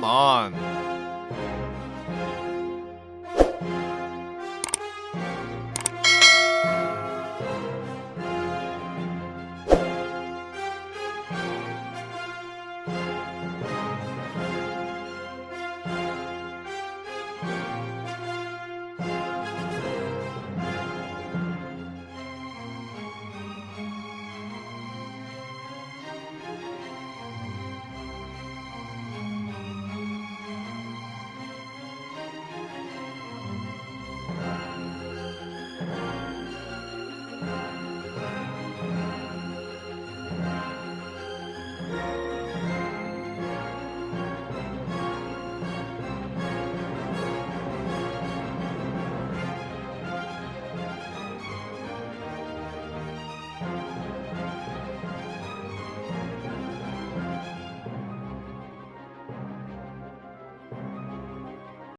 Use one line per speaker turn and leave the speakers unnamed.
Come on.